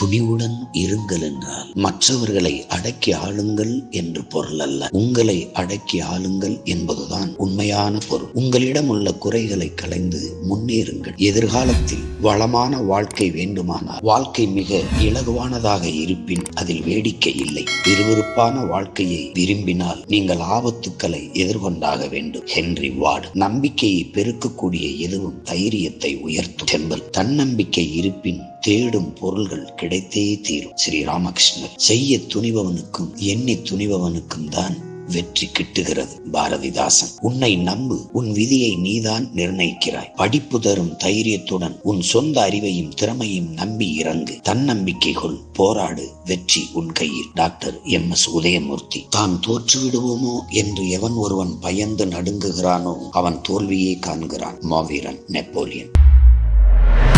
துணிவுடன் இருங்கள் என்றால் மற்றவர்களை அடக்கி ஆளுங்கள் என்று பொருள் அல்ல. உங்களை அடக்கி ஆளுங்கள் என்பதுதான் உண்மையான பொருள். உங்களிடம் உள்ள குறைகளை களைந்து முன்னேறுங்கள். எதிர்காலத்தில் வளமான வாழ்க்கை வேண்டுமானால் வாழ்க்கை மிக இலகுவானதாக இருப்பின் அதில் வேடிக்கை இல்லை. விறுவிறுப்பான வாழ்க்கையை விரும்பினால் நீங்கள் ஆபத்துக்களை எதிர்கொண்டாக வேண்டும். ஹென்றி வார்டு நம்பிக்கையை பெருக்கக்கூடிய எதுவும் தைரியத்தை உயர்த்தும். செம்பல் தன்னம்பிக்கை இருப்பின் தேடும் பொருள்கள் கிடைத்தே தீரும். ஸ்ரீ ராமகிருஷ்ணர் செய்ய துணிபவனுக்கும் எண்ணி துணிபவனுக்கும் தான் வெற்றி கிட்டுகிறது பாரதிதாசன். உன்னை நம்பு உன் விதியை நீதான் நிர்ணயிக்கிறாய். படிப்பு தரும் தைரியத்துடன் உன் சொந்த அறிவையும் திறமையும் நம்பி இறங்கு. தன்னம்பிக்கை கொள் போராடு வெற்றி உன் கையில். Doctor M. எஸ். உதயமூர்த்தி. தான் தோற்றுவிடுவோமோ என்று எவன் ஒருவன் பயந்து நடுங்குகிறானோ அவன் தோல்வியே காண்கிறான். மாவீரன் நெப்போலியன்.